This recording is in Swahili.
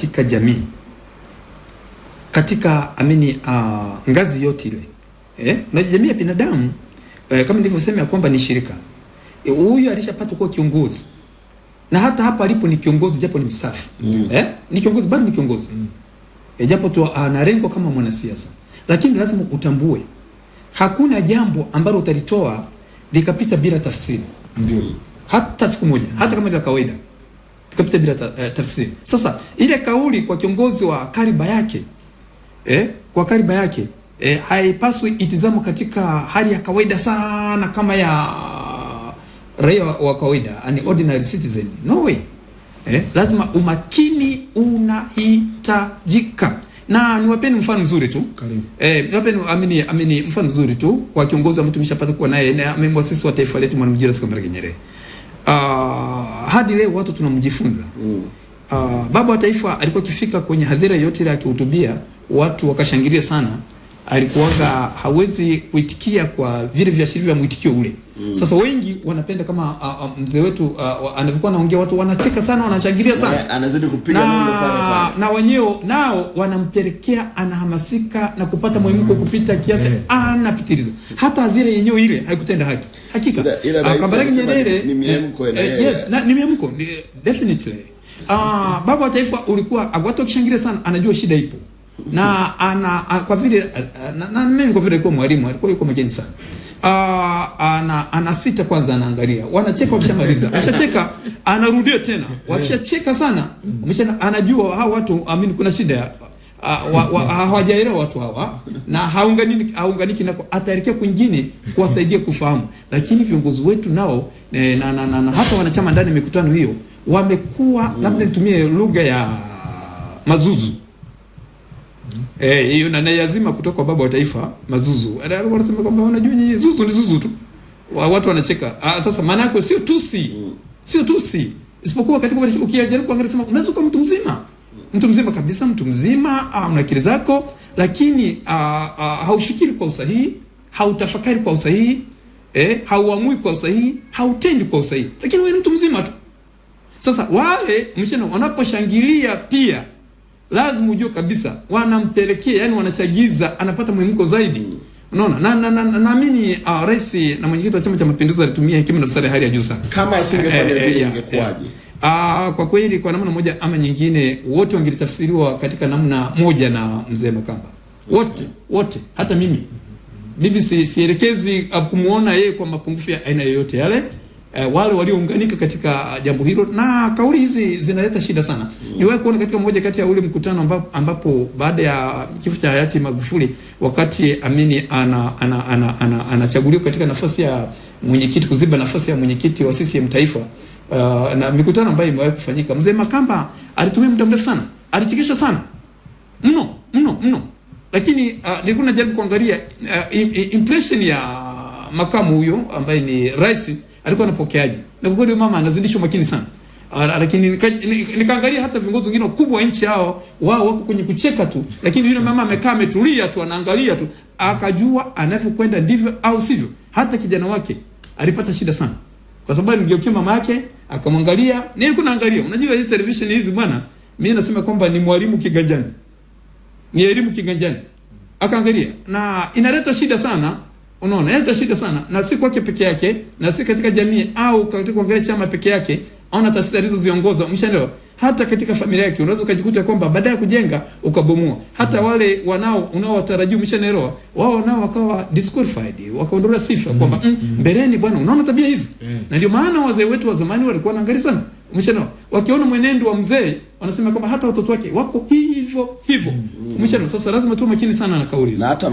katika jamii katika amini uh, ngazi yote ile eh, na jamii ya binadamu eh, kama nilivyosema kwamba ni shirika Eh, huyu alishapata kuwa kiongozi na hata hapa alipo ni kiongozi japo ni msafi Mm. eh, ni kiongozi bado ni kiongozi mm. eh, japo tu ana lengo kama mwanasiasa, lakini lazima utambue hakuna jambo ambalo utalitoa likapita bila tafsiri Ndio. hata siku moja, hata kama ni la kawaida ikapita bila ta, eh, tafsiri. Sasa ile kauli kwa kiongozi wa kariba yake eh, kwa kariba yake eh, haipaswi itizamo katika hali ya kawaida sana kama ya raia wa, wa kawaida, an ordinary citizen. No way. Eh, lazima umakini unahitajika, na niwapeni mfano mzuri tu Eh, niwapeni amini, amini mfano mzuri tu kwa kiongozi ambaye tumeshapata kuwa naye na mwasisi wa taifa letu Mwalimu Julius Kambarage Nyerere. Uh, hadi leo watu tunamjifunza. Mm. Uh, baba wa taifa alikuwa akifika kwenye hadhira yote ile akihutubia watu wakashangilia sana, alikuwaga hawezi kuitikia kwa vile viashiria vya mwitikio ule. Mm. Sasa wengi wanapenda kama uh, uh, mzee wetu uh, anavyokuwa anaongea, watu wanacheka sana, wanashangilia sana Anazidi kupiga nondo pale na, pale. na wenyewe nao wanampelekea anahamasika na kupata mwemko kupita kiasi, anapitiliza. Hata hadhira yenyewe ile haikutenda haki hakika. Uh, Ah, Kambarage Nyerere ni miemko eh, na eh, yes, na, ni miemko ni, definitely. Ah, baba wa taifa ulikuwa watu wakishangilia sana, anajua shida ipo na ana a, kwa vile na, mimi kwa vile alikuwa mwalimu alikuwa yuko mjeni sana. Ah, ana ana sita kwanza, anaangalia. Wanacheka, wakishamaliza. Ashacheka, anarudia tena, wakishacheka sana umesha anajua hao watu amini kuna shida wa- wa- hawajaelewa watu hawa na haunganiki haunganiki na ataelekea kwingine kuwasaidia kufahamu, lakini viongozi wetu nao na, na, na, na, na hata wanachama ndani mikutano hiyo wamekuwa labda nitumie lugha ya mazuzu eh, hiyo na naiazima kutoka kwa baba wa taifa mazuzu. Alikuwa anasema kwamba unajua nyinyi zuzu ni zuzu tu, Wa- watu wanacheka. Ah, sasa maana yako sio tusi, sio tusi, isipokuwa katika ukijaribu kuangalia sema unaweza kuwa mtu mzima mtu mzima kabisa, mtu mzima ah, una akili zako, lakini ah, ah, haufikiri kwa usahihi, hautafakari kwa usahihi eh, hauamui kwa usahihi, hautendi kwa usahihi, lakini wewe ni mtu mzima tu. Sasa wale mshana wanaposhangilia pia lazima ujue kabisa wanampelekea, yani wanachagiza, anapata mwemko zaidi. Unaona, na na, na, na, naamini uh, rais na mwenyekiti wa Chama cha Mapinduzi alitumia hekima na busara ya hali ya juu sana. Kama asingefanya Eh, eh, vile eh, ingekuwaje? Ah, kwa kweli kwa namna moja ama nyingine wote wangelitafsiriwa katika namna moja na mzee Makamba. Wote, wote, hata mimi. Mimi si, sielekezi uh, kumuona yeye kwa mapungufu ya aina yoyote yale. Uh, wale waliounganika katika uh, jambo hilo na kauli hizi zinaleta shida sana. Mm. Niwahi kuona katika moja kati ya ule mkutano ambapo, ambapo baada ya kifo cha hayati Magufuli wakati Amini anachaguliwa ana ana ana, ana, ana katika nafasi ya mwenyekiti kuziba nafasi ya mwenyekiti wa CCM taifa uh, na mikutano ambayo imewahi kufanyika, mzee Makamba alitumia muda mrefu sana, alichekesha sana mno mno mno, lakini uh, nilikuwa najaribu kuangalia uh, im- im- impression ya makamu huyo ambaye ni rais alikuwa anapokeaje, na kwa kweli mama anazidisha umakini sana. Uh, lakini nika- nika- nikaangalia hata viongozi wengine wakubwa nchi hao wao wako kwenye kucheka tu, lakini yule mama amekaa ametulia tu, anaangalia tu, akajua anavyokwenda ndivyo au sivyo. Hata kijana wake alipata shida sana kwa sababu alimgeukia mama yake akamwangalia. Nilikuwa naangalia, unajua hizi television hizi bwana, mimi nasema kwamba ni mwalimu kiganjani, ni elimu kiganjani. Akaangalia na inaleta shida sana, unaona, yeye shida sana, na si kwake peke yake, na si katika jamii au katika kuangalia chama peke yake au na taasisi alizoziongoza. Umeshaelewa? Hata katika familia yake unaweza ukajikuta kwamba baada ya kujenga ukabomoa. Hata wale wanao unaowatarajia, umeshaelewa, wao nao wakawa disqualified, wakaondolewa sifa mm, kwamba mm, mbeleni bwana, unaona tabia hizi Mm. na ndio maana wazee wetu wa zamani walikuwa wanaangalia sana, umeshaelewa, wakiona mwenendo wa mzee wanasema kwamba hata watoto wake wako hivyo hivyo, umeshaelewa. Sasa lazima tuwe makini sana na kauli hizo. Na hata